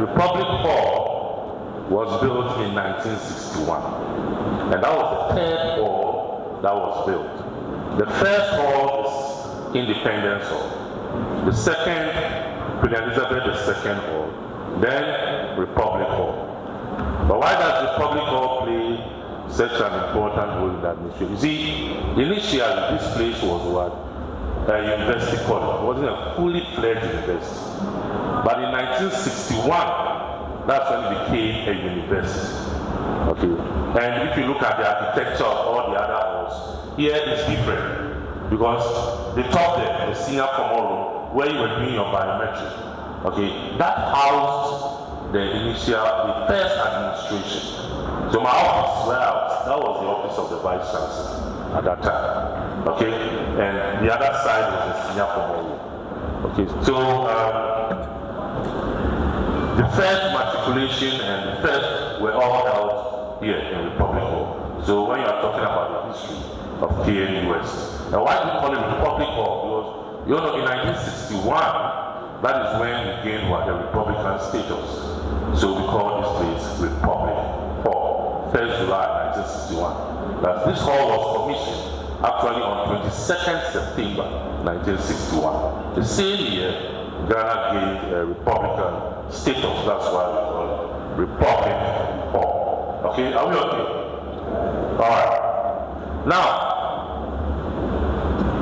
Republic Hall was built in 1961, and that was the third hall that was built. The first hall is Independence Hall. The second, Queen Elizabeth II Hall. Then Republic Hall. But why does Republic Hall play such an important role in that administration? You see, initially this place was what? A university college. It wasn't a fully fledged university. But in 1961, that's when it became a university. Okay. And if you look at the architecture of all the other halls, here is different. Because the top there, the senior common room, where you were doing your biometric, okay, that housed the initial, the first administration. So my office, well, that was the office of the vice chancellor at that time. Okay, and the other side was the senior common room. Okay, so um, the first matriculation and the first were all held here in Republic Hall. So when you are talking about the history of KNU and why do we call it Republic Hall? Because you know, in 1961, that is when we gained what the Republican status. So we call this place Republic Hall, 1st July 1961. That this hall was commissioned actually on 22nd September 1961. The same year, Ghana gained a Republican status. That's why we call it Republic. Okay, are we okay? All right. Now,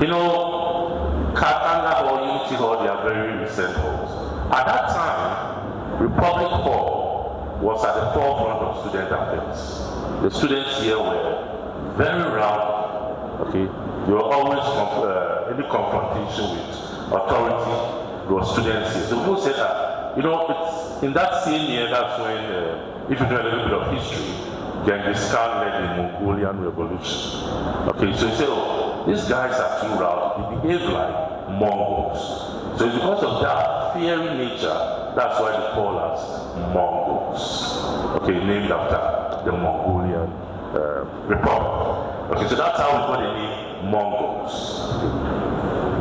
you know, Katanga Hall, Unity they are very recent halls. At that time, Republic Hall was at the forefront of student affairs. The students here were very round, okay? They were always uh, any confrontation with authority, were students here. So people said that, you know, it's in that same year, that's when, uh, if you know a little bit of history, Genghis Khan led the Mongolian Revolution. Okay, so you say, oh, these guys are too rowdy. They behave like Mongols. So because of that fiery nature, that's why they call us Mongols. Okay, named after the Mongolian uh, Republic. Okay, so that's how we got the name Mongols.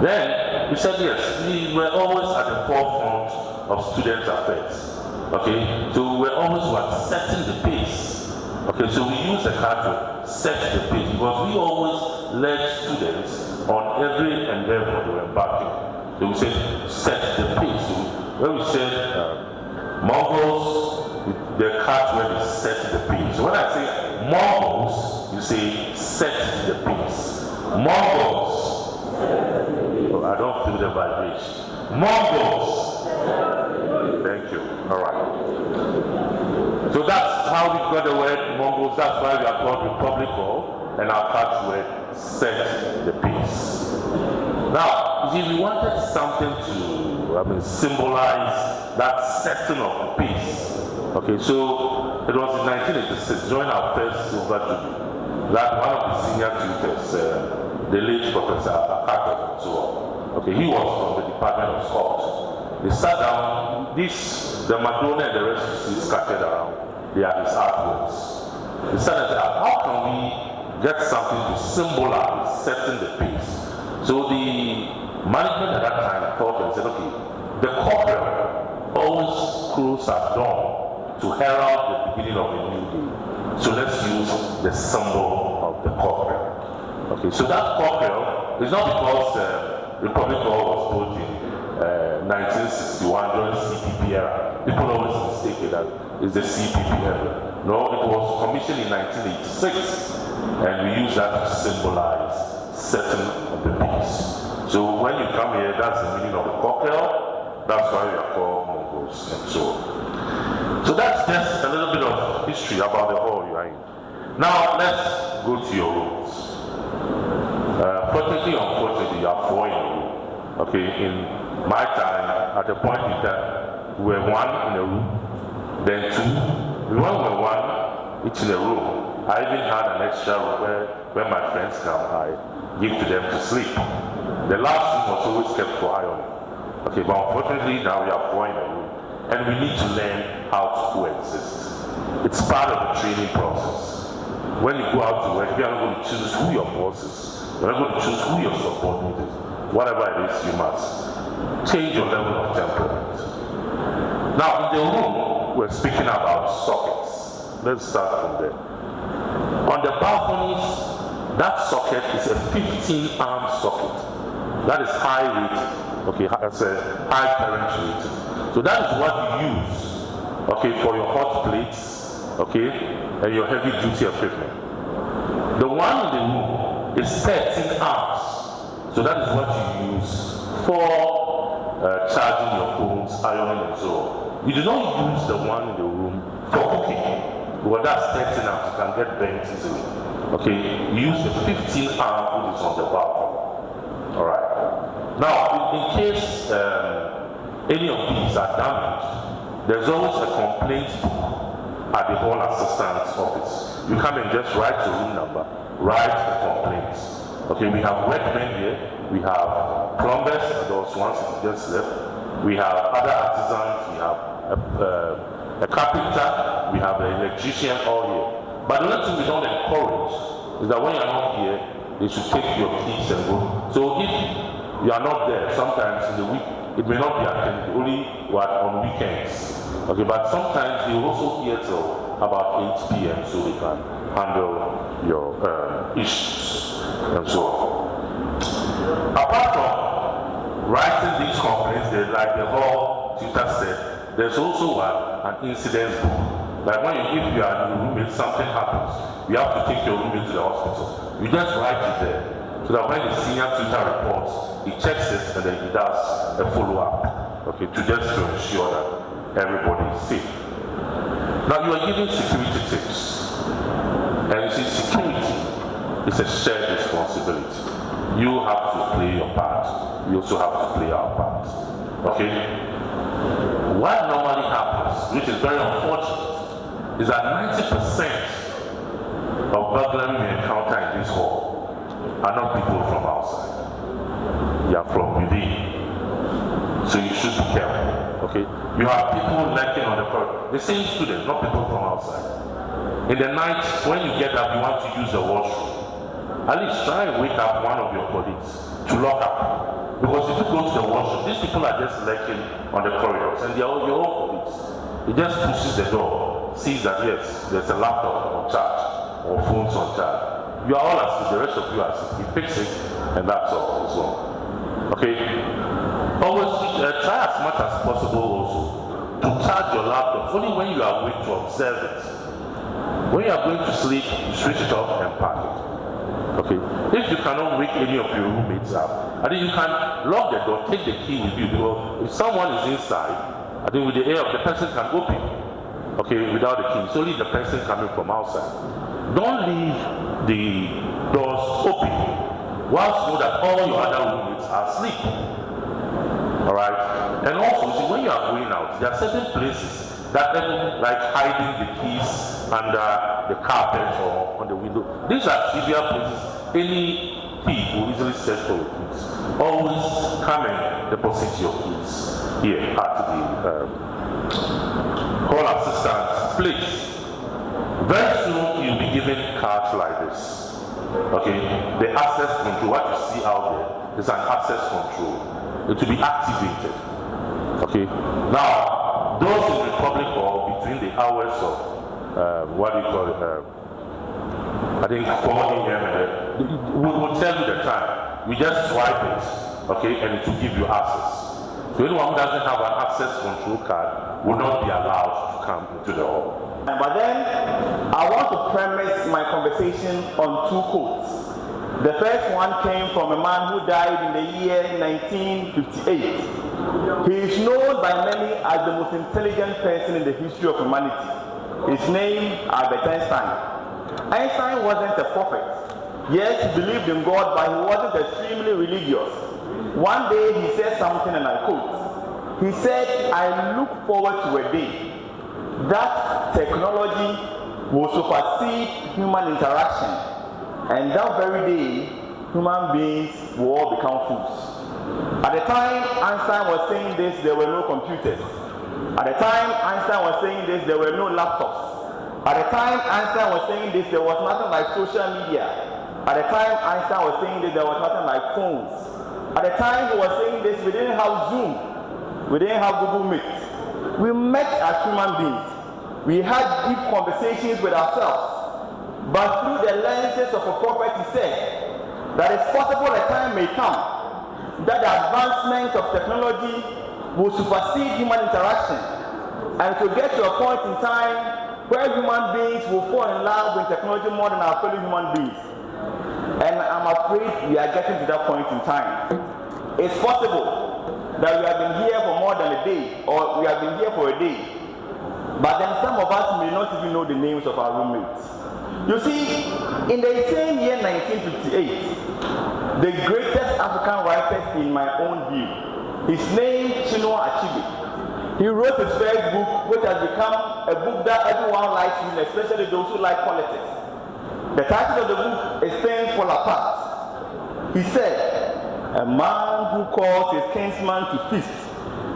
Then we said yes, we were always at the forefront of students' affairs. Okay, so we were always what setting the pace. Okay, so we use the card to set the pace because we always led students on every endeavor they were embarking. So we said, set the pace. So when we said uh, Mongols, the cart where they set the pace. So when I say Mongols, you say set the pace. Mongols. Oh, I don't feel the vibration. Mongols. Thank you. All right. So that's how we got the word Mongols. That's why we are called Republic and our catchword set the peace. Now, if we wanted something to I mean, symbolize that setting of the pace, okay, so it was in 1986 during our first Silver Jubilee that one of the senior tutors, uh, the late Professor Akato, so on, okay, he was from the Department of Sport. They sat down, this, the Madonna and the rest the scattered around, they are his artworks. They said, how can we get something to symbolize setting the pace. So the management at that time thought and said, okay, the corporate always close at dawn to herald the beginning of a new day. So let's use the symbol of the corporate. Okay, so that corporate is not because uh, Republic Hall was built in uh, 1961 during CPP era. People always mistake it that it's the CPP. No, it was commissioned in 1986 and we use that to symbolize certain of the peace. So when you come here, that's the meaning of cocktail. That's why we are called Mongols and so on. So that's just a little bit of history about the hall you are in. Now let's go to your rooms. You are in. Okay, in my time, at the point in we were one in a room, then two. We were one each in a room. I even had an extra room where, where my friends come, I give to them to sleep. The last room was always kept for ironing. Okay, but unfortunately now we are in a room and we need to learn how to coexist. It's part of the training process. When you go out to work, you are going to choose who your boss is. To choose who your subordinate is. Whatever it is, you must change your level of temperament. Now, in the room, we're speaking about sockets. Let's start from there. On the balconies, that socket is a 15 amp socket. That is high rated. Okay, that's a high current rated. So that is what you use, okay, for your hot plates, okay, and your heavy duty equipment. The one in the room is 13 amps. So that is what you use for uh, charging your phones, ironing and so on. You do not use the one in the room for cooking. Because that's 13 amps, you can get bent easily. Okay, you use the 15 amp which is on the balcony. Alright. Now, in, in case um, any of these are damaged, there's always a complaint at the hall assistant's office. You come and just write your room number, write the complaints. Okay, we have workmen here, we have plumbers, those ones who just left, we have other artisans, we have a, uh, a carpenter, we have an electrician all here. But the only thing we don't encourage is that when you're not here, they should take your keys and go. So if you are not there, sometimes in the week, it may not be attended, only on weekends. Okay, but sometimes they also here till about 8 p.m. so they can handle your uh, issues and so on. Apart from writing these complaints, like the whole tutor said, there's also what, an incident book. Like when you, if you are in the room and something happens, you have to take your roommate to the hospital. You just write it there. So that when the senior tutor reports, he checks it and then he does a follow-up. Okay, to just to ensure that everybody is safe. Now you are giving security tips. And you see, security is a shared responsibility. You have to play your part. We also have to play our part. Okay? What normally happens, which is very unfortunate, is that 90% of burglary we encounter in this hall are not people from outside. They are from within. So you should be careful. Okay? You have people lurking on the corridor. The same students, not people from outside. In the night, when you get up, you want to use the washroom. At least try and wake up one of your colleagues to lock up. Because if you go to the washroom, these people are just lurking on the corridors and they are all your own colleagues. He just pushes the door, sees that yes, there's a laptop on charge or phones on charge. You are all asleep, the rest of you are asleep. He picks it and that's all. So, okay? Always uh, try as much as possible also to charge your laptop only when you are awake to observe it. When you are going to sleep, switch it off and park it. Okay. If you cannot wake any of your roommates up, I think you can lock the door, take the key with you because if someone is inside, I think with the air of the person can open. Okay, without the key. It's only the person coming from outside. Don't leave the doors open whilst know that all your other roommates are asleep. Alright? And also, see, when you are going out, there are certain places that like hiding the keys under the carpet or on the window. These are trivial places any thief will easily search for your keys. Always come and deposit your keys here at the um, call assistance please. Very soon you'll be given cards like this. Okay, the access control, what you see out there is an access control it will be activated. Okay. Now, those in the public Hall between the hours of uh, what do you call it? Uh, I think 4 a.m. and uh, we will tell you the time. We just swipe it, okay, and it will give you access. So anyone who doesn't have an access control card will not be allowed to come into the hall. But then I want to premise my conversation on two quotes. The first one came from a man who died in the year 1958. He is known by many as the most intelligent person in the history of humanity. His name, Albert Einstein. Einstein wasn't a prophet. Yes, he believed in God, but he wasn't extremely religious. One day he said something, and I quote. He said, I look forward to a day that technology will supersede human interaction and that very day, human beings will all become fools. At the time Einstein was saying this, there were no computers. At the time Einstein was saying this, there were no laptops. At the time Einstein was saying this, there was nothing like social media. At the time Einstein was saying this, there was nothing like phones. At the time he was saying this, we didn't have Zoom. We didn't have Google Meet. We met as human beings. We had deep conversations with ourselves. But through the lenses of a prophet, he said that it's possible a time may come that the advancement of technology will supersede human interaction. And to get to a point in time where human beings will fall in love with technology more than our fellow human beings. And I'm afraid we are getting to that point in time. It's possible that we have been here for more than a day, or we have been here for a day, but then some of us may not even know the names of our roommates. You see, in the same year 1958, the greatest African writer in my own view, his name Chinua Achebe, he wrote his first book, which has become a book that everyone likes reading, especially those who like politics. The title of the book is Things Fall Apart. He said, A man who calls his kinsman to feast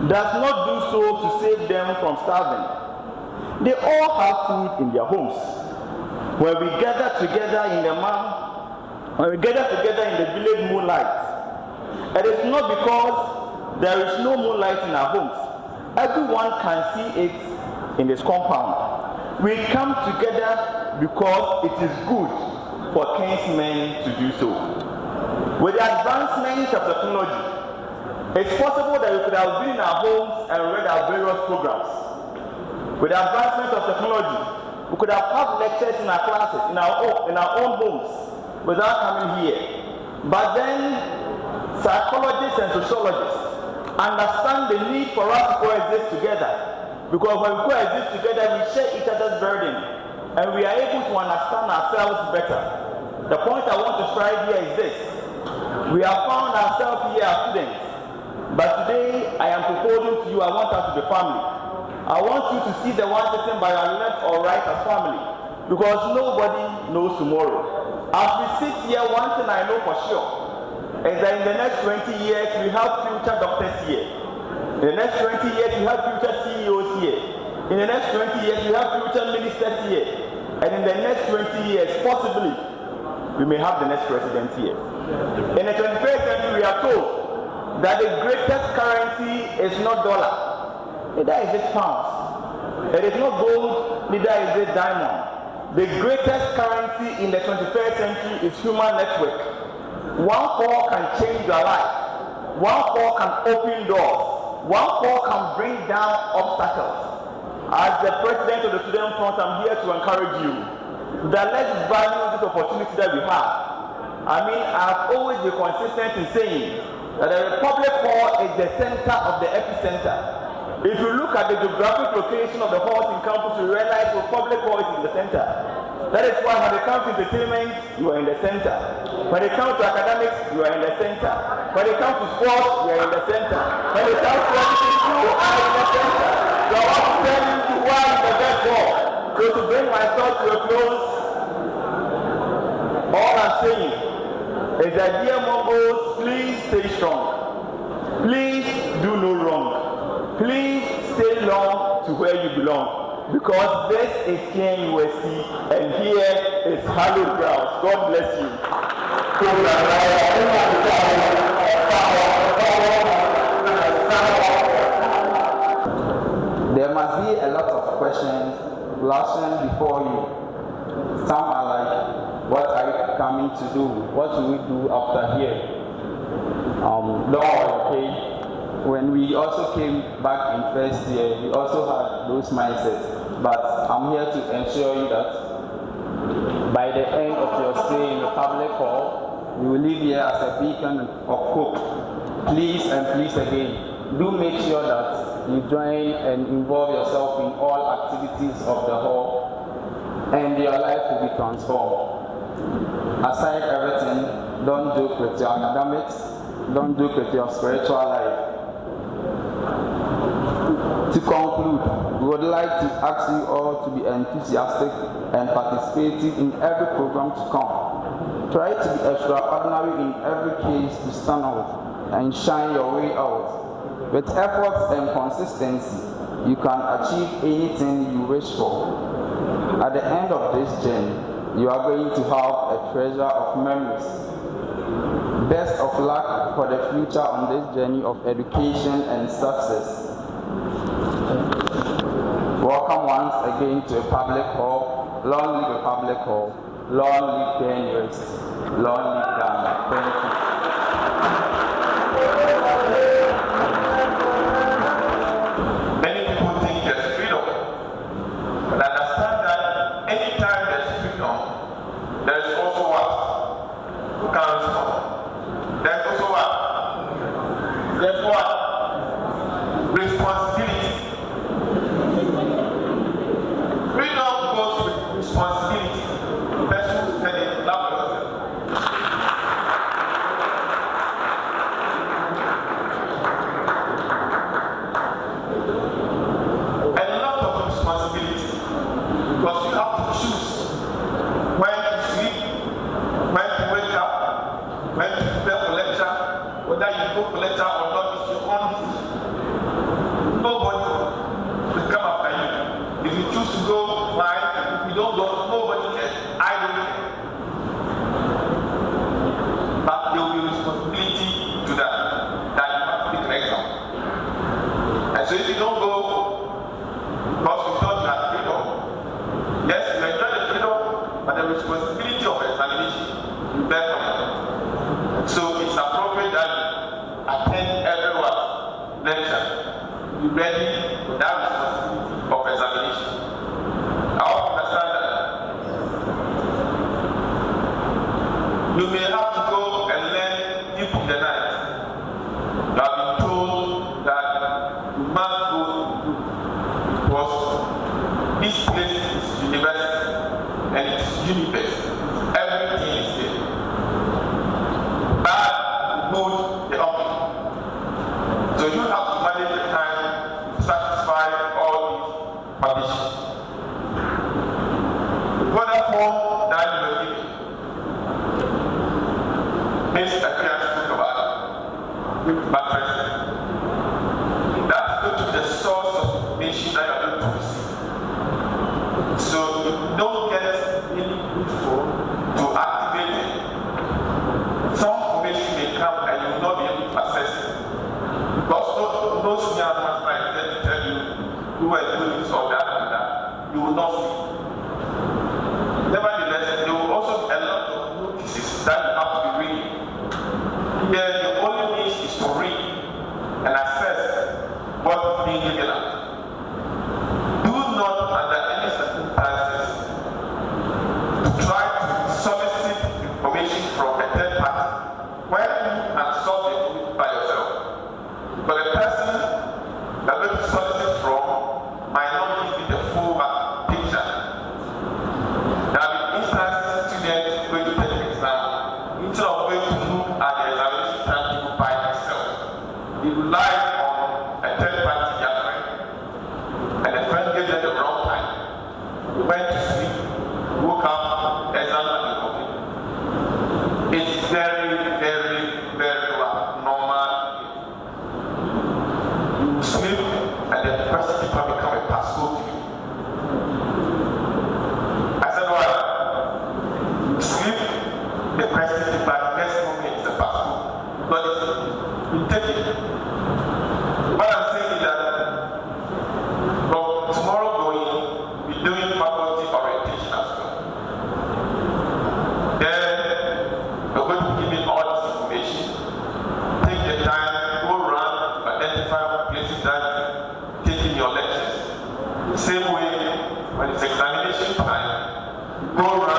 does not do so to save them from starving. They all have food in their homes. When we gather together in the man, when we gather together in the village moonlight, it is not because there is no moonlight in our homes. Everyone can see it in this compound. We come together because it is good for kinsmen to do so. With the advancement of technology, it's possible that we could have been in our homes and read our various programs. With the advancement of technology, we could have had lectures in our classes, in our own, in our own homes, without coming here. But then, psychologists and sociologists understand the need for us to coexist together. Because when we coexist together, we share each other's burden, and we are able to understand ourselves better. The point I want to strive here is this we have found ourselves here as students, but today I am proposing to you, I want us to be family. I want you to see the one sitting by your left or right as family, because nobody knows tomorrow. As we sit here, one thing I know for sure is that in the next 20 years, we have future doctors here. In the next 20 years, we have future CEOs here. In the next 20 years, we have future ministers here. And in the next 20 years, possibly, we may have the next president here. In the 21st century, we are told that the greatest currency is not dollar, neither is it pounds. It is not gold, neither is it diamond. The greatest currency in the 21st century is human network. One call can change your life. One call can open doors. One call can bring down obstacles. As the president of the Student Front, I'm here to encourage you that let's value this opportunity that we have I mean, I've always been consistent in saying that the Republic Hall is the center of the epicenter. If you look at the geographic location of the halls in campus, you realize Republic Hall is in the center. That is why when it comes to entertainment, you are in the center. When it comes to academics, you are in the center. When it comes to sports, you are in the center. When it comes to everything, you are in the center. So I want to tell you why the best hall. So to bring my thoughts to a close, all I'm saying is that dear Mongols, please stay strong. Please do no wrong. Please stay long to where you belong. Because this is KNUST and here is hallowed ground. God bless you. There must be a lot of questions flashing before you. Some are like, what are you coming to do? What will we do after here? Um, Lord, okay. When we also came back in first year, we also had those mindsets. But I'm here to ensure you that by the end of your stay in the public hall, you will leave here as a beacon of hope. Please and please again, do make sure that you join and involve yourself in all activities of the hall and your life will be transformed aside everything, don't joke with your academics, don't joke with your spiritual life. To conclude, we would like to ask you all to be enthusiastic and participating in every program to come. Try to be extraordinary in every case to stand out and shine your way out. With effort and consistency, you can achieve anything you wish for. At the end of this journey, you are going to have a treasure of memories. Best of luck for the future on this journey of education and success. Welcome once again to a public hall. Long live Republic Hall. Long live the university. Long live Ghana. Thank you. caso. as universe. went when it's examination time, go around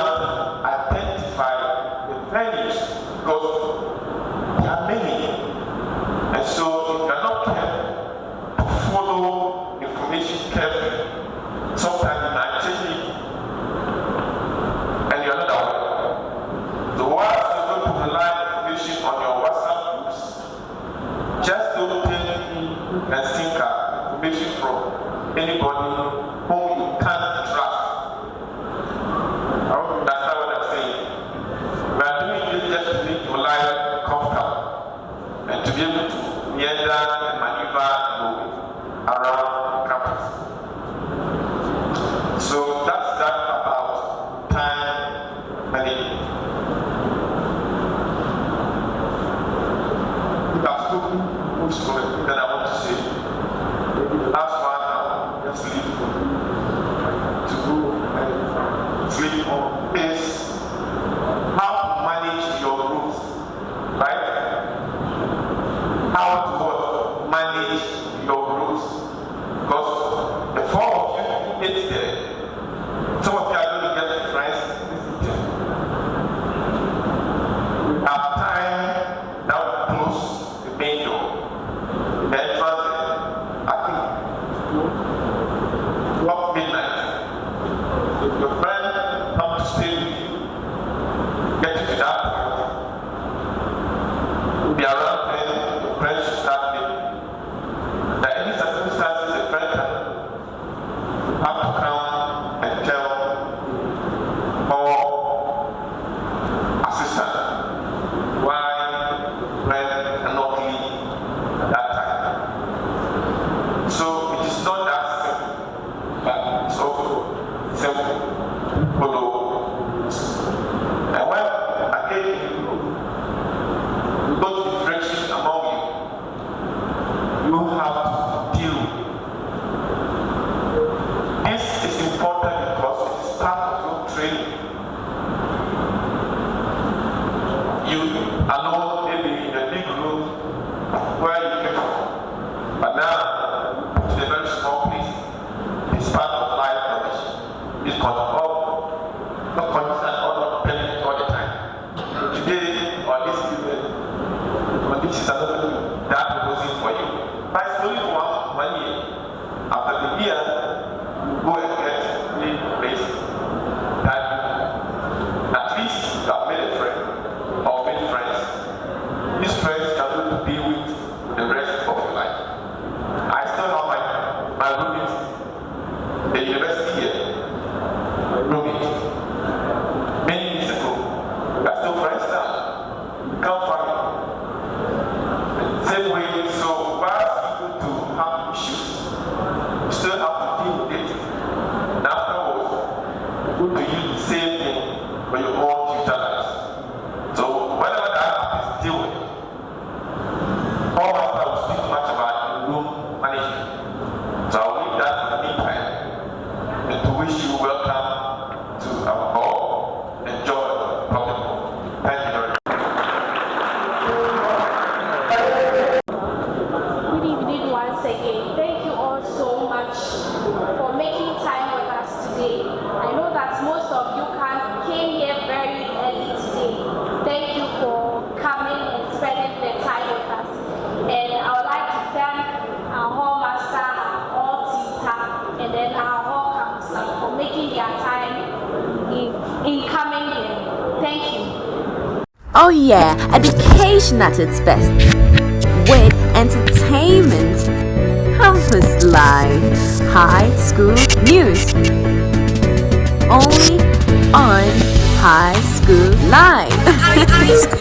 Oh yeah, education at its best. With entertainment, campus life, high school news. Only on High School Live.